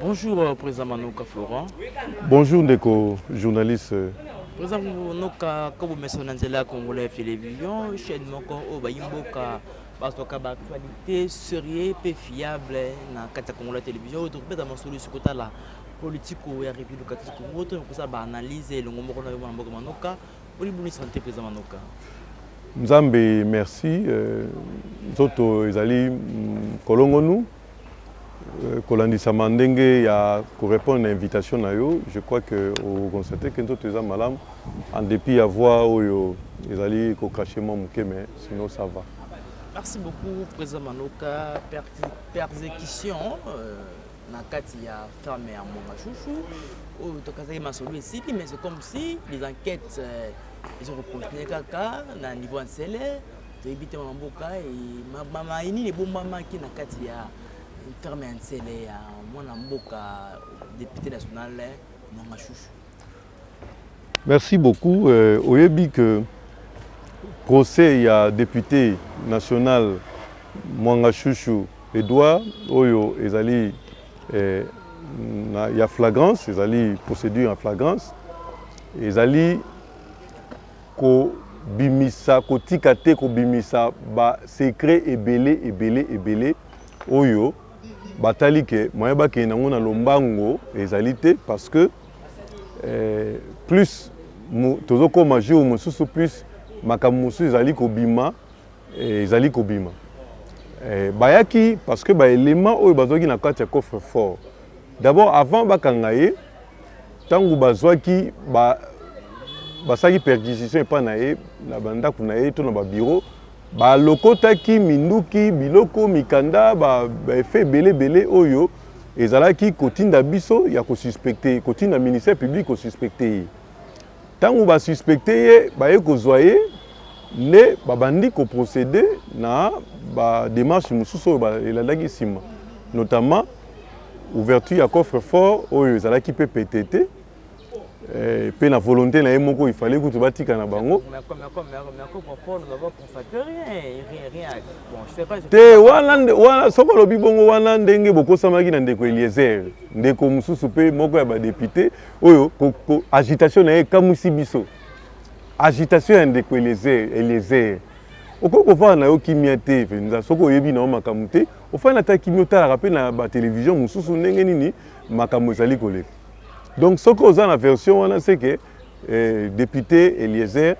Bonjour president Manoka Florent. Bonjour ndeko journaliste. President Manoka ko bomeso na nzela ya Congolais Television chaîne moko oyo bayi mboka bazwaka ba actualité serieux pe fiable na kati ya Congolais Television oyo tokobeta masolo esi kotala politiko ya République démocratique du Congo to kosala ba analyse elongo moko na yo mwana mboka Manoka. Boni boni sante president Manoka. Nzambe merci nzoto ezali kolongonu. Kolandisama ndenge ya ko repondre na invitation na yo, je crois que o constater que nzoto eza malamu en depit ya voix oyo ezali ko cracher mwa moke mais sinon ça va. Merci beaucoup President Manoka, persecution na kati ya ferme ya Mongashushu oyo tokazaki masolo esili mais c'est comme si les enquetes ezo ko continuer kaka na niveau ya N'sele, Toyebi te mama mboka maye nini ebombamaki na kati ya ferme ya Nsele ya mwana mboka depute national Mwanga Shushu. Merci beaucoup euh, oyebi que procès ya depute national Mwanga Shushu Edouard oyo ezali eh, na, ya flagrance ezali procédure en flagrance ezali Ko bimisa, ko tika te ko bimisa ba secrets ebele, ebele, ebele oyo ba tali que moyen ba kende nango na lombango ezali te parce que plus tozo koma jour mosusu plus makambo mosusu ezali ko bima, ezali ko bima. Ba yaki parce que ba elements oyo ba zwaki na kati ya coffre fort d'abord avant ba kanga ye, Tango bazwaki ba basalaki perquisition epai na ye na ba ndako na ye to na ba bureaux, ba lokotaki minduki, biloko, mikanda, ba effets ebele ebele oyo ezalaki kotinda biso ya ko suspecter, kotinda ministère public ko suspecter ye. Tango ba suspecter ye, baye kozua ye nde babandi ko proceder na ba demarches mosusu oyo elandaki sima, notamment ouverture ya coffre-fort oyo ezalaki pe petee te pe na volonte na ye moko, il fallait kutu batika na bango. Oyo ko ko agitation naye ekamwisi biso agitation ya ndeko eliezer eliezer okoki kovanda na yo kimia te venza soki oyebi na yo makambo te ofandi ata kimia otalaka pe na ba television mosusu ndenge nini makambo ezali koleka donc soki oza na version wana seke eh, depute eliezer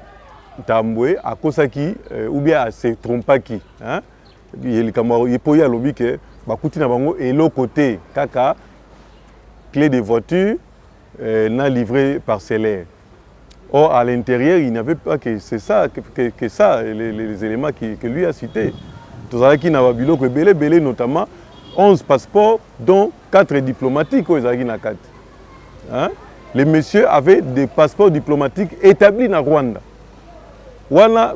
ntambwe akosaki eh, ou bien ase trompaki hein? ye likambo ye po ye alobi ke bakuti na bango eloko te kaka clef de voiture na livret parcellaire or à l'interieur il n'y avait pas que c'est ça que ça les elements que lui a cite tozalaki na ba biloko ebele ebele notamment 11 passeports dont 4 diplomatiques oyo ezalaki na kati le monsieur avait des passeports diplomatiques établis na Rwanda wana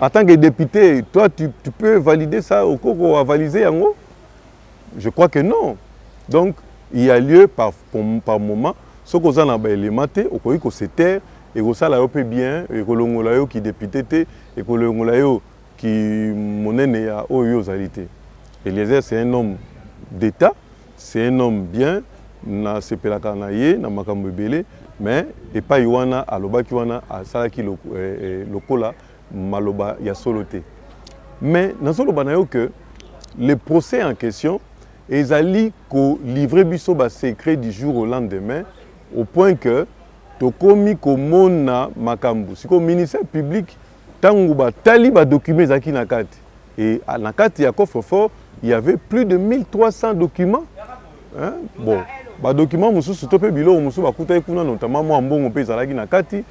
en tant que député toi tu, tu peux valider ça okoko avaliser yango Je crois que non donc il ya lieu par par moment soki oza na ba element te okoki ko se taire ekosala yo pe bien ekolongola yo ki depute te ekolongola yo ki monene ya oyo yo ozali te eliezer c'est un homme d'etat c'est un homme bien na sepelaka na ye na makambo ebele mais epayi wana alobaki wana asalaki lokola maloba ya solo te mais nazo loba na yo que le procès en question ezali ko livrer biso ba secrets du jour au lendemain au point que tokomi ko mona makambu sikoyo ministère public tangu ba tali ba documents ezalaki na kati et na kati ya coffre fort il y avait plus de 1300 documents hein bon ba documents mususu to pe biloko mususu ba kutaki kuna notamment mua mbongo pe ezalaki na kati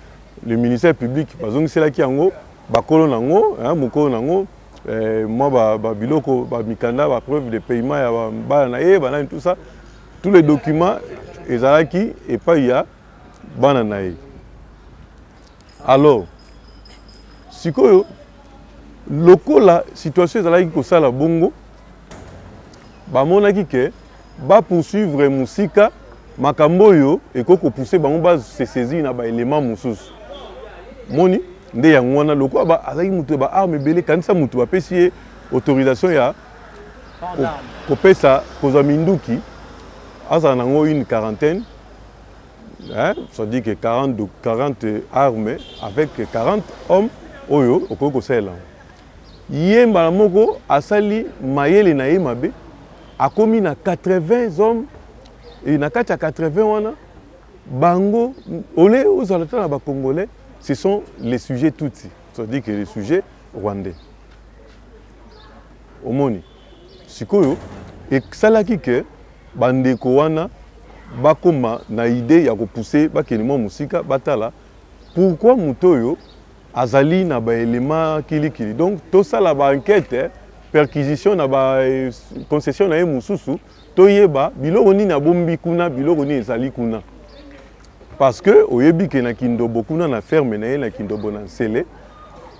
Le ministère public bazongiselaki yango bakolo na yango, mokolo na yango, mwa ba biloko, ba mikanda, ba preuves de paiement ya bana na ye, ba nani, tout ça, tous les documents ezalaki epayi ya bana na ye. Alors, sikoyo lokola situation ezalaki kosala bongo, bamonaki que Ba poursuivre musika makambo oyo ekoki ko pousser bango ba se saisir na ba elements mosusu omoni nde yango wana lokola ba azalaki mutu ya ba armes ebele kanisa mutu ba pesi ye autorisation ya Port d'armes. ko pesa kozwa minduki azala na ngo une quarantaine hein ça dit que 40 de 40 armes avec 40 hommes oyo okoki kosalela yango Ye mbala moko asali mayele na ye mabe, akomi na 80 hommes et na kati ya 80 wana bango au lieu ozala ata na ba congolais ce sont les sujets tutsi c'est à dire que les sujets rwandais omoni sikoyo esalaki que ba ndeko wana bakoma na idee ya ko pousser bakende mua mosika batala pourquoi moto oyo Azali na ba elements kili kili donc tosala ba enquete perquisition na ba concession na ye mosusu toyeba biloko nini abombi kuna biloko nini ezali kuna parce que oyebi ke na kindobo kuna na ferme na ye na kindobo na nsele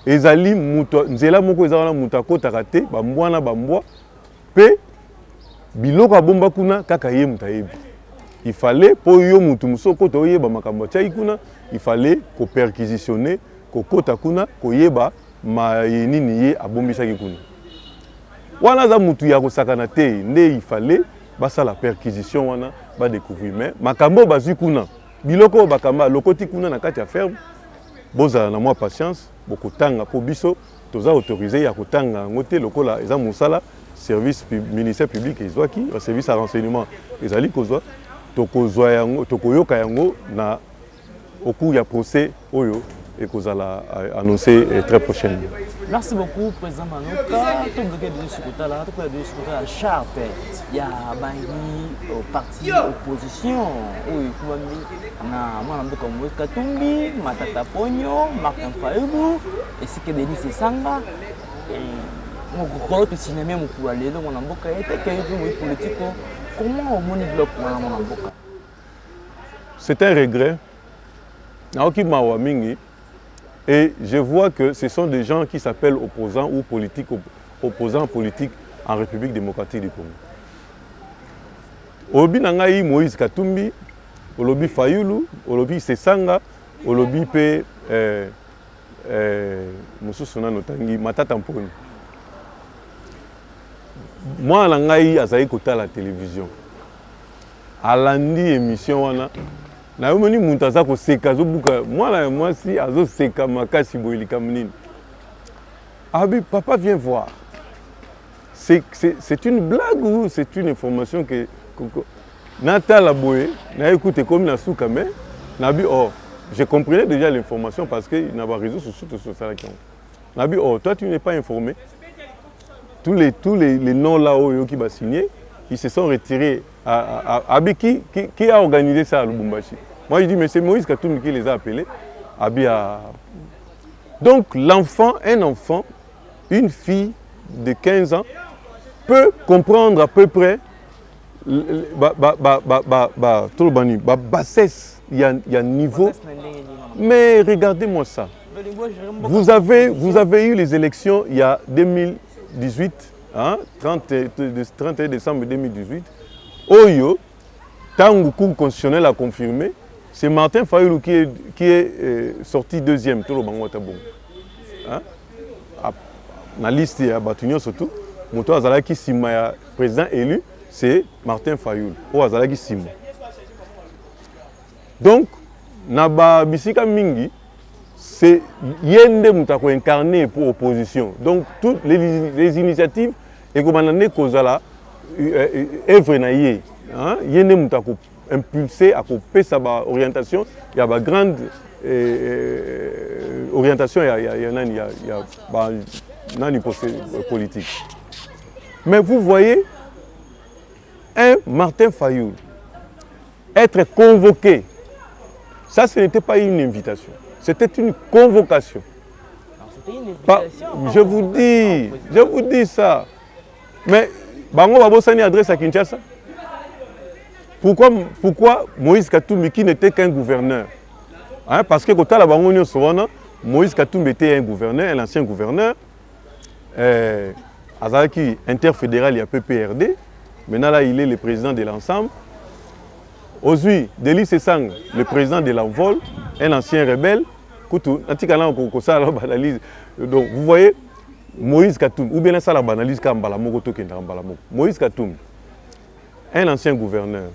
ezali mutu nzela moko eza wana mutu akotaka te ba mbwa na ba mbwa Pe biloko abomba kuna kaka ye mutu ayebi. Il fallait po yo mutu mosusu okota oyeba makambo atiaki kuna, il fallait ko perquisitionner, kokota kuna koyeba maye nini ye abombisaki kuna. Wana aza mutu ya kosakana te nde il fallait basala perquisition wana ba decouvrir mais makambo oyo bazui kuna, biloko oyo bakamba alokoti kuna na kati ya ferme, bozala na mua patience bokotanga po biso Toza autoriser ya ko tanga yango te lokola eza musala service pub ministère public ezuaki ba service ya renseignement ezali kozua toko zua yango toko yoka yango na au cours ya procès oyo eko zala annonce très prochainement. Merci beaucoup president Manoka to bloquer biso sur kotala to koya biso sur kotala charte ya bangi euh, parti opposition oyo ekumami na mwana mboka Moïse Katumbi Matata Ponyo Martin Fayulu Esika ebebisi esanga mokolo tosinamia mokolo ya lelo mwana mboka ye te keyo mpe moyi politiko comment omoni biloko wana mwana mboka c'est un regret naoki mawa mingi et je vois que ce sont des gens qui s'appellent opposants ou politique opposants politiques en république démocratique du congo olobi na ngai moïse katumbi olobi fayulu olobi sesanga olobi mpe eh, Eh mosusu nanu otangi Matata Mpony? Mwana na ngai azali kotala television alandi emission wana nayomoni mutu aza koseka azobuka mwana ya mwasi azoseka makasi boye likambo nini? Alobi papa viens voir. C'est une blague ou c'est une information que natala boye naye kutu ekomi na suka mais nabi oh je comprenais déjà l'information parce que na ba réseaux sociaux tosalaki yango nabi oh toi tu n'es pas informé tous les tous les, les noms là oyo oyoki ba signer ils se sont retirés à, à, à, abi qui, qui, qui a organisé ça à Lubumbashi moi je dis mais c'est Moïse Katumbi qui les a appelés abi à donc l'enfant un enfant une fille de 15 ans, peut comprendre à peu près la bassesse, il y il y a niveau. Mais regardez-moi ça. Vous avez, vous avez eu les élections il y a 2000. 2018 hein, 30, 31 décembre 2018 oyo Tangu cour constitutionnelle a confirmer c'est Martin Fayulu qui est qui est sorti deuxième toloba ngo ata bongo hein na liste ya batu nionso tout mutu azalaki sima ya president elu c'est Martin Fayulu oyo azalaki sima Donc na ba bisika mingi ce ye nde moto ako incarne po opposition donc tout les initiatives ekobanda nde kozala œuvre na ye ye nde moto ako impulse ako pesa ba orientation ya ba grande orientation ya nani ya ba nani politique mais vous voyez Un Martin Fayulu etre convoque ça ce n'etait pas une invitation c'etait une convocation je vous dis je vous dis ça mais bango babosani adresse ya Kinshasa pourquoi pourquoi Moïse Katumbi qui n'était qu'un gouverneur hein parce que kotala bango nionso wana Moïse Katumbi était un gouverneur un ancien gouverneur Ehh azalaki inter federal ya PPRD maintenant là il est le president de l'ensemble ozui Delly Sesanga le president de l'envol un ancien rebelle kutu natika nanu kosala ba analyse donc vous voyez Moïse Katumbi ou bien nasala ba analyse kaka mbala moko tokendaka mbala moko Moïse Katumbi un ancien gouverneur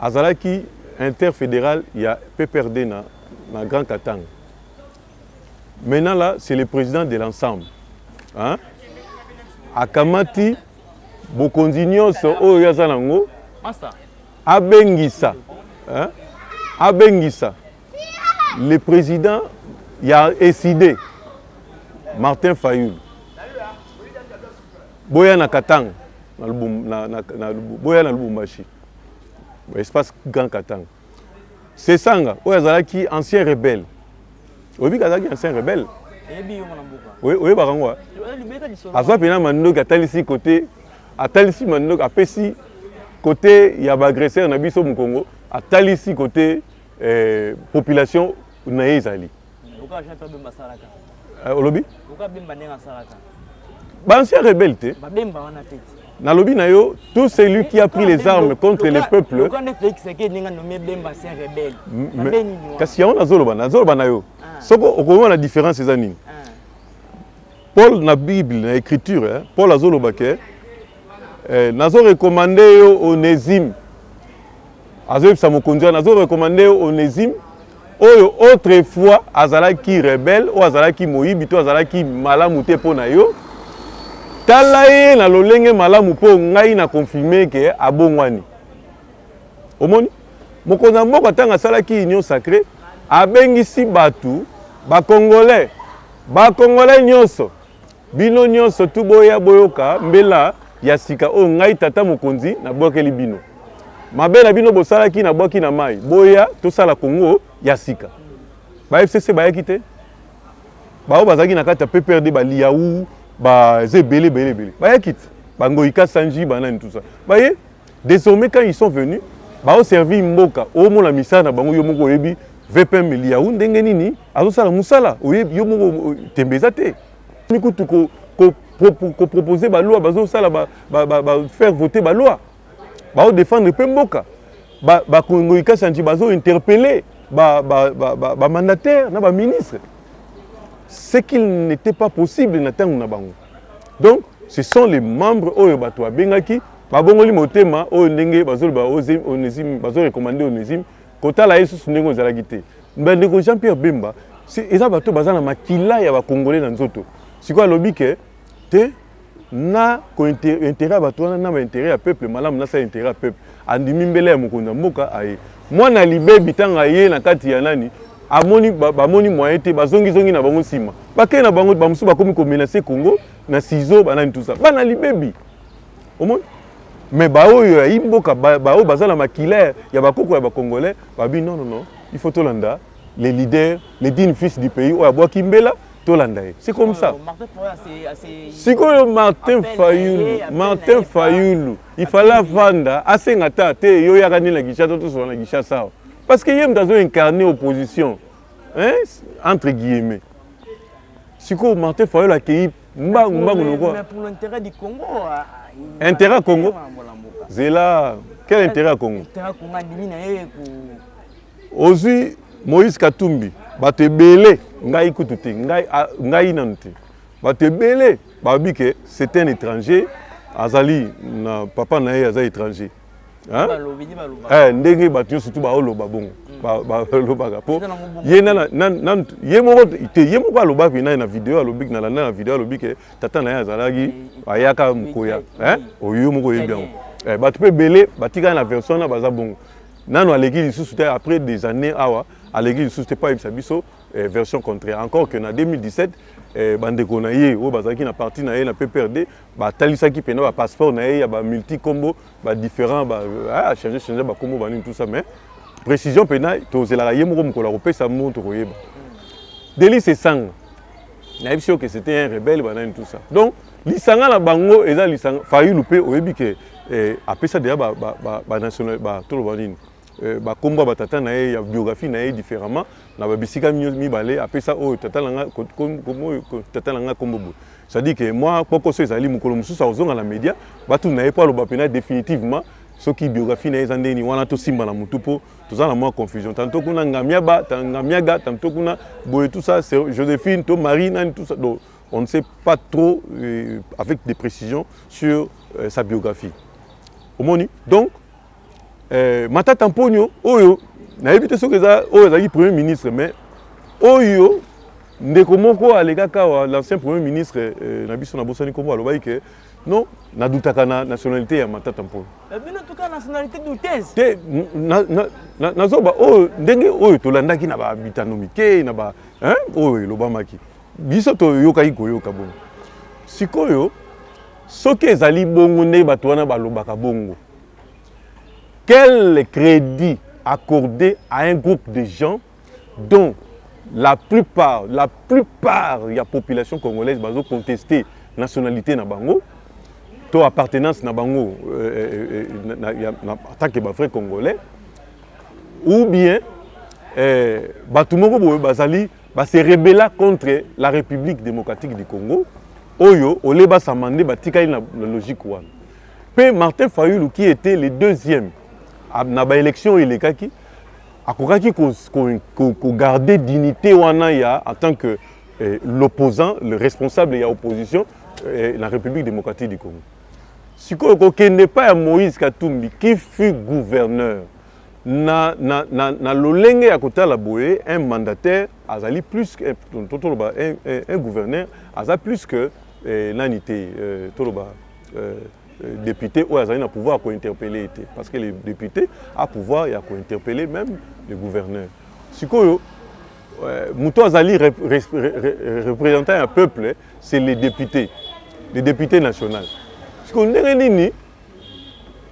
azalaki inter federal ya PPRD na grand Katanga Maintenant là c'est le president de l'ensemble hein akamati bokonzi nionso oyo ye aza nango abengisa hein abengisa le president ya ecide Martin Fayulu boya na Katanga na boya na Lubumbashi espace grand Katanga Sessanga oyo azalaki ancien rebelle oyebi ke azalaki ancien rebelle oyebaka yango azwa mpena mandoki atalisi kote atalisi mandoki apesi kote ya baagresseur na biso mokongo atalisi kote eh, population Na ye ezali. Luka Jean Pierre Bemba asalaka. Eh, olobi? Luka Bemba ndenge asalaka. Ba anciens rebelles te. Ba Bemba wana te. Nalobi na yo, tout celui qui a pris les armes contre les peuples. Luka nde Felix Tshisekedi ndenge nommé Bemba ancien rebelle. Mabe nini wana? Kasi yango nazoloba, nazoloba na yo. Ah. Soko okomona na différence eza nini? Ah. Paul na Bible, na écriture, hein, Paul azoloba ke eh, nazo recommander yo Onésime. Azoyebisa mokonzi wana, azo recommande Onesime oyo autre fois azalaki rebelle, oyo azalaki moyibi to azalaki malamu te mpo na yo, tala ye na lolenge malamu mpo ngai na confirmer que abongwani. Omoni? Mokonzi ya mboka tango asalaki union sacree, abengisi batu ba congolais, ba congolais nionso, Bino nyonso tu boya boyoka mbela ya sika oyo ngai, tata mokonzi, nabwakeli bino. Mabe na bino bosalaki nabwaki na mayi, boya tosala Congo ya sika. Ba FCC bayaki te? Ba oyo bazalaki na kati ya PPRD, ba Liyawu, ba eza ebele ebele ebele. Bayaki te? Ba Ngoyi Kasanji, ba nani tout ça. Baye? Desormais quand ils sont venus bao servir mboka omona misala na bango yo moko oyebi VPM Liawu ndenge nini azo sala musala oyebi yo moko tembe eza te mi kutu ko ko ko proposer ba loi bazo sala ba ba ba faire voter ba loi bao defendre pe mboka ba ba Ngoyi Kashanji bazo interpeller ba ba ba ba mandataire na ba ministre ce qu'il n'etait pas possible na tango na bango. Donc ce sont les membres oyo batu ba bengaki ba bongoli motema oyo ndenge bazo loba Onezime bazo recommande Onezime kotala ye susu ndenge oyo ezalaki te ba ndeko Jean Pierre Bemba eza batu oyo baza na makila ya ba congolais na nzoto sikoyo alobi ke te na ko interet ya batu wana na ba interet ya peuple malamu nasala interet ya peuple Andimi mbela ya mokonzi ya mboka aye. Mwana libebi tango aye na kati ya nani amoni ba moni moyen te ba zongi zongi na bango sima ba ke na bango ba mosusu ba komi ko menace congo na sizo ba nani tout ça bana libebi omoni mais ba oyo ya imboka ba oyo baza na makila ya ba koko ya ba congolais ba bi non non non il faut tolanda le leader le digne fils du pays oyo abwaki mbela tolanda ye c'est comme ça sikoyo Martin Fayulu Martin Fayulu Il fallait avanda asenga ata te yo oyaka nde na Kinshasa tosolola na Kinshasa awa parce que ye moto azo incarner opposition hein? entre guillemets sikoyo Martin Fayulu akeyi mbangu mbangu lokwa Mais pour l'intérêt du Congo, ah, il- Intérêt ya Congo? Ah, voilà, mboka. zela quel intérêt ya Congo Intérêt ya Congo andimi na ye ko- ozwi moïse katumbi bato ebele ngai kutu te ngai, a- ngai nanu te bato ebele Balobi que c'est un etranger azali na papa na ye aza etranger. Eh, ndenge bato nyonso tu baoloba bongo balobaka po ye ye moko te ye moko alobaki naye na video alobiki na landa na video alobi ke tata na ye azalaki ayaka mokoya oyo yo moko oyebi yango eh, bato mpe ebele batikali na version wana baza bongo nano aleki lisusu te après des années awa aleki lisusu te mpo ayebisa biso version contraire encore que na 2017 ba ndeko na ye oyo bazalaki na parti na ye na PPRD ba talisaki pena ba passeport na ye ya ba multi kombo ba differents ba a changer changer ba kombo ba nini tout ça mais precision pena tozelaka ye moko mokolo akopesa mot tokoyeba Delis Esanga nayebisi yo que c'était un rebelle ba nani tout ça donc lisanga na bango eza lisanga Fayulu pe oyebi que eh, apesa deja ba, ba, ba, ba national ba toloba nini ba kombo ya ba tata na ye ya biographie na ye differemment na ba bisika mibale apesa oyo tata na nga kombo oyo tata na nga kombo boye c'est à dire que mua kpokoso ezali mokolo mosusu akozonga na media batuna ye po aloba pena definitivement soki biographie na ye eza ndenge nini wana tosimba na mutu po toza na mua confusion tantot kuna ngamiaba tantot ngamiaga tantot kuna boye tout ça c'est Josephine to Marie nani tout ça donc on ne sait pas trop euh, avec des précisions sur euh, sa biographie. Omoni? Donc, Eh, Matata Mponyo oyo nayebi te soki eza oyo azalaki premier ministre mais oyo ndeko moko alekaki awa l'ancien premier ministre eh, na biso nabosani nkombo alobaki ke non nadutaka na nationalité ya Matata Mponyo Mais bino tuka nationalité douteuse. te n- na- na- na- na zoba oyo ndenge oyo tolandaki na ba bitando mike na ba hein, oyo elobamaki biso toyokaki koyoka bongo sikoyo soki ezali bongo nde bato wana balobaka bongo Quel credit accorde à un groupe de gens dont la plupart, la plupart ya population congolaise bazo conteste nationalite na bango to appartenance na bango en tant que ba vrais congolais ou bien batu moko boye bazali ba se rebella contre la Republique democratique du Congo oyo oleba samande batikali na logique wana. Mpe Martin Fayulu qui etait le deuxième na ba elections oyo elekaki, akokaki ko garder dignite wana ya en tant que l'opposant, le responsable ya opposition na Republique democratique du Congo. Sikoyo kokende epai ya Moïse Katumbi qui fut gouverneur na lolenge ya kotala boye, un mandataire azali plus que, toloba un gouverneur aza plus que nani te, toloba, Depute oyo azali na pouvoir ya ko interpelle ye te parce que le depute a pouvoir ya ko interpelle meme le gouverneur. Sikoyo mutu azali representant ya peuple c'est le depute, le depute national. Sikoyo ndenge nini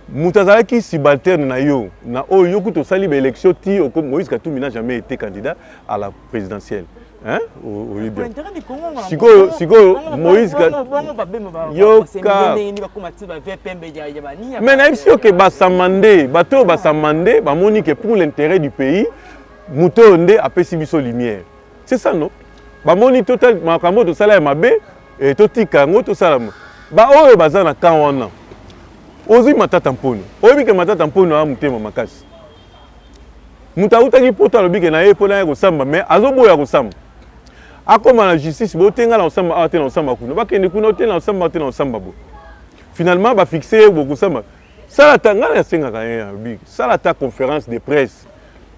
Mutu azalaki subalterne na yo na oyo yo kutu osali ba elections tii okomi Moïse katumbi n'a jamais ete candidat à la presidentielle hein oyebi yango sikoyo sikoyo Moïse yoka mais nayebisi yo ke ba samande bato oyo ba samande bamoni ke pour l'interet du pays moto oyo nde apesi biso lumière c'est ça non bamoni total makambo oyo tosala ya mabe Eh totika yango tosala ba oyo baza na camp wana ozui matata mponyo oyebi ke matata mponyo aza motema makasi moto awutaki poto alobi ke na ye mpona ya kosamba me azoboya kosamba akoma na justice bote ngai na kosamba awa te na kosamba kuna bakende kuna ote na kosamba te na kosamba bo finalement bafixe ye bokosamba Sala ata, ngai na sengaka hein, na lobi sala ata conference de presse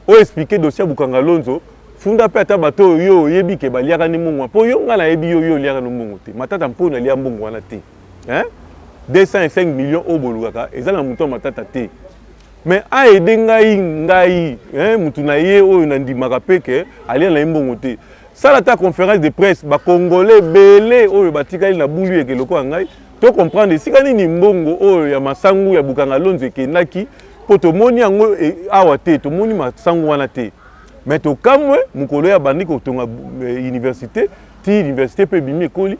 o expliquer dossier ya Bukangalonzo, funda pe ata bato oyo yo oyebi que ba liaka nde mbongo wana po yo ngai na yebi yo, yo oliaka no mbongo te, Matata mpo na lia mbongo wana te hein, 205 millions oyo bolukaka eza na moto ya Matata te mais a aider ngai, ngai hein, moto na ye oyo na ndimaka pe que alia na ye mbongo te, sala ata conference de presse ba congolais ebele oyo ba tikali na boule yeke lokola ngai To comprendre esika nini mbongo oyo ya masangu ya Bukanga Lonzo ekendaki po tomoni yango awa te, tomoni masangu wana te. Mais tokamwe mokolo oyo abandi kotonga universite ti universite pe ebimi ekoli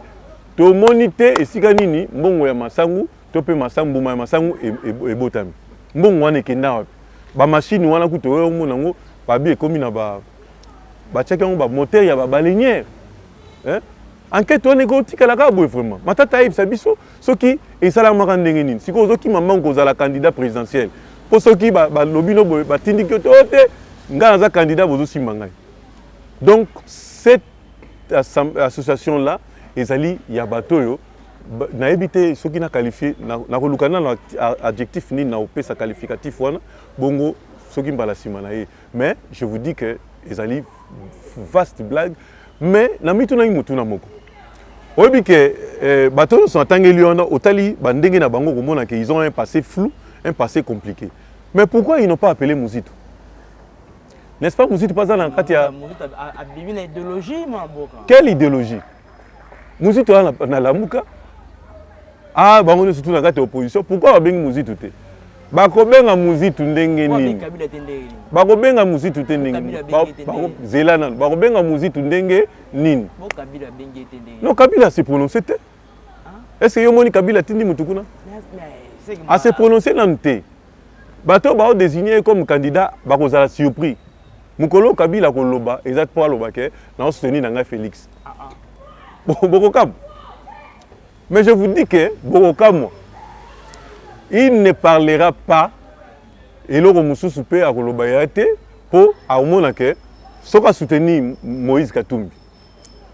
tomoni te esika nini mbongo ya masangu to pe masangu mbuma ya masangu ebotami. Mbongo wana ekenda wapi? Ba machine wana kutu oya omona yango babi ekomi na ba batiaki yango ba moteur ya ba baleinière eh? Enquete wana eko tikala kaka boye vraiment matata ayebisa biso soki esalamaka ndenge nini sikoyo ozo kima mbangu kozala candidat presidentiel po soki ba lobi no boye ba tindiki yo te oh te ngai naza candidat bozo simba ngai donc cette association là ezali ya bato oyo nayebi te soki na qualifie nakoluka nano adjectif nini na opesa qualificatif wana bongo soki mbala sima na ye Mais je vous dis que ezali vaste blague mais na mitunaki motuna moko oyebi que eh, bato nyonso natangeli wana otali bandenge na bango okomona que ils ont un passé flou un passé compliqué mais pourquoi ils n'ont pas appelé Muzitu n'est-ce pas Muzitu pas na kati ya Muzitu abimi na idéologie mwa boka quelle idéologie Muzitu aza na lamuka aah bango nionso tout na kati ya opposition pourquoi ba bengi muzitu te? Bako benga muzitu ndenge nini? Bako benga muzitu te ndenge nini? Bako zela nanu bako benga muzitu ndenge nini? Non kabila a se prononcer te est ce que yo omoni kabila atindi mutu kuna? A se prononcer nanu te. Bato oyo bao designer ye comme candidat bakozala surpris mokolo oyo Kabila akoloba eza te mpo aloba que nao soutenir na ngai Felix. Bokokamwa. Mais je vous dis que bokokamwa. Il ne parlera pas eloko mosusu mpe akoloba eza te mpo akomona que soki a soutenir Moïse Katumbi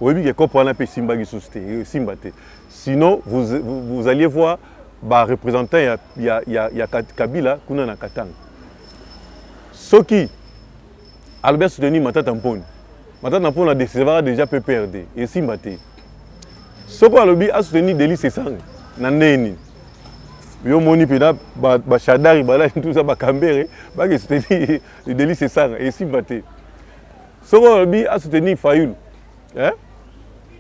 Oyebi ke coop wana pe esimbaki lisusu te, esimba te. Sinon vous vous alliez voir ba representants ya ya ya ya kabila kuna na katanga. Soki alobi a soutenir Matata Mponyo, Matata Mponyo a decevaka dejà PPRD, esimba te. Soki alobi a soutenir Delly Sesanga na ndenge nini? Yo moni pena ba ba Shadary balali ntuza ba Kambere bake soutenir Delly Sesanga, esimba te. Soki olobi a soutenir Fayulu eh?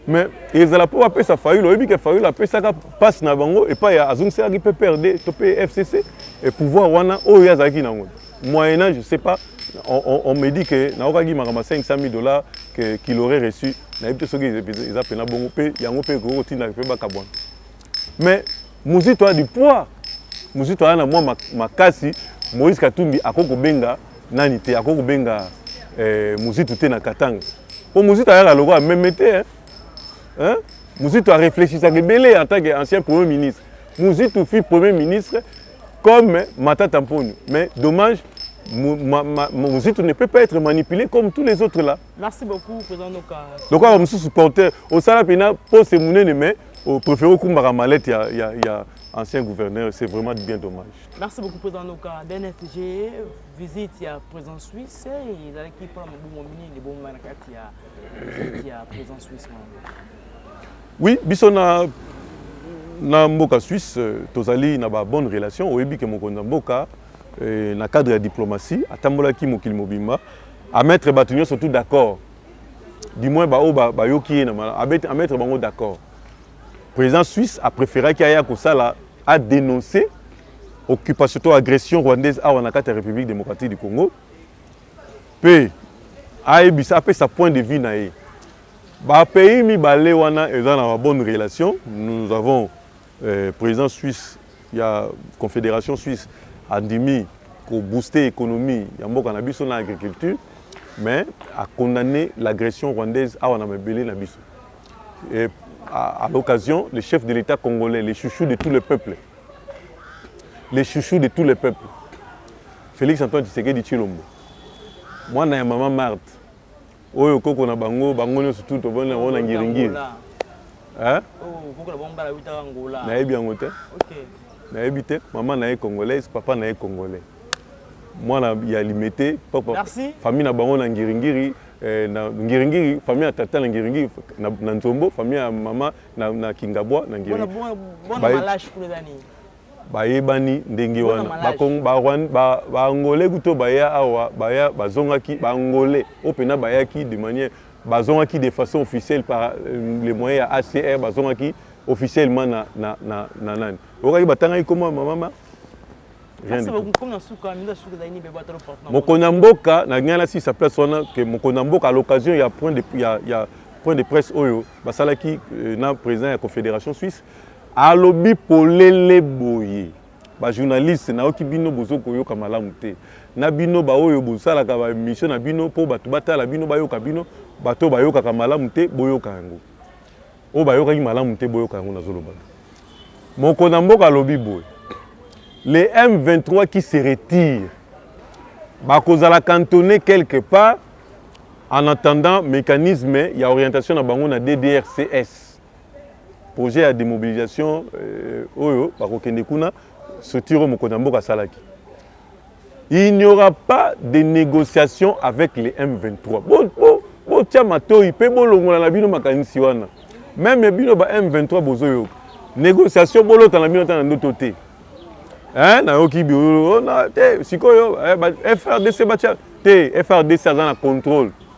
Mais ezala mpo bapesa Fayulu, oyebi ke Fayulu apesaka passe na bango epai ya azongiselaki mpe PRD to mpe FCC et pouvoir wana oyo ye azalaki na yango moyennant je sais pas on, on, on me dit que naokaki makambo ya 500 000 dollars que qu'il aurait reçu nayebi te soki eza pena bongo mpe yango mpe ekoki kotindaka mpe bakabwana Mais Muzito a du poids, Muzito aza na mwa makasi, Moïse Katumbi akoki kobenga nani te, akoki kobenga Muzitu te na Katanga. Po Muzito ayaka lokola meme te hein! Muzito a reflechisaka ebele en tant que ancien premier ministre. Muzitu fut premier ministre comme Matata Mponyo mais dommage Muzitu ne peut pas etre manipule comme tous les autres là. Merci beaucoup président Noka. Lokola ba mususu porteur osala pena poste munene mais o préfère okumbaka mallette ya ya ya ancien gouverneur c'est vraiment bien dommage. Merci beaucoup président Noka. Dernière sujet visite ya président Suisse ezalaki pona mobongo mingi libonga na kati ya visite ya président Suisse. Oui, biso na na mboka Suisse euh, tozali na ba bonnes relations oyebi ke mokonzi ya mboka euh, na cadre ya diplomatie atambolaki mokili mobimba A mettre batu nionso tout d'accord du moins ba oyo ba yoki ye na malamu a mettre bango d'accord president suisse a preferaki aya kosala a denoncer occupation to agression rwandaise awa na kati ya republique democratique du congo pe a yebisa a pesa point de vue na ye ba pays mibale wana eza na ba bonne relation nous avons President Suisse ya Confederation Suisse andimi ko booster economie ya mboka na biso na agriculture mais a condamner l'agression rwandaise awa na mabele na biso et à l'occasion le chef de l'Etat congolais le chouchou de tous les peuples le chouchou de tous les peuples Felix Antoine Tshisekedi Tshilombo mwana ya mama Marthe Oyo koko na bango bango nionso tout tovandi na bango na ngiri ngiri hein oyo koko na bango mbala awutaka Angola nayebi yango te ok nayebi te maman naye congolaise papa naye congolais mwana ya limete famille na bango na ngiri ngiri na ngiri ngiri famille ya tata na ngiri ngiri na nzombo famille ya maman na kingabwa na ngiri ngiri bana malache kuna eza nini Bayebani ndenge wana ba cong ba rwand ba ba angolais kutu oyo baya awa baya bazongaki ba angolais oyo pena bayaki de maniere bazongaki de façon officielle par le moyen ya HCR bazongaki officiellement na na na na nani oyokaki batangaki kombo ya mama ma rien du tout mokoni ya mboka na ngai na silisa place wana que mokoni ya mboka à l'occasion ya point de ya ya point de presse oyo basalaki na president ya confederation suisse Alobi polele boye, Ba journalistes nayoki bino bozo koyoka malamu te. Na bino ba oyo bosalaka ba emissions na bino po batu batala bino, bayoka bino, bato oyo bayokaka malamu te boyoka yango. Oyo bayokaki malamu te boyoka yango nazo loba bino. Mokona mboka alobi boye, Le M23 qui se retire bakozala cantonnes quelque part en attendant mecanisme ya orientation na bango na DDRCS. Projet ya demobilisation oyo bako kende kuna soutire oyo mokonzi ya mboka asalaki il n'y aura pas de negociation avec le M23 bo bo botia matoyi mpe bolongola na bino makanisi wana meme bino ba M23 bozo yoka negociation bolota na bino ata na ndoto te hein nayoki biona te sikoyo eh, ba FRDC batia te FRDC aza na contrôle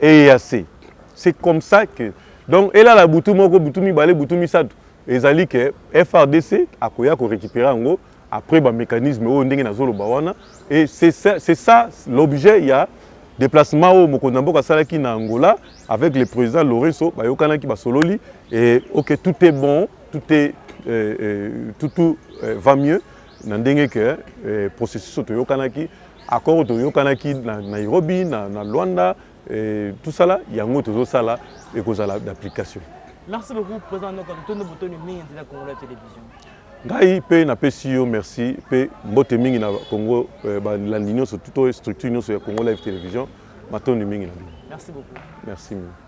Eeyac c'est comme ça que donc elala butu moko, butu mibale, butu misatu ezali que FARDC akoya ko recuperer yango après ba mecanismes oyo ndenge nazo loba wana et c'est ça l'objet ya deplacement oyo mokonzi ya mboka asalaki na Angola avec le President Lourenço bayokanaki basololi et ok tout est bon tout est tout va mieux na ndenge que processus oyo toyokanaki Accord toyokanaki na Nairobi na Luanda tout ça là yango tozo sala ekozala d'application. Merci beaucoup president Noko totondi botondi mingi nzela ya Congolais television. Ngai pe na pesi yo merci pe mbote mingi na Congo ba landi nionso to structure nionso ya Congo live television matondi mingi na bino. Merci beaucoup. Merci mingi.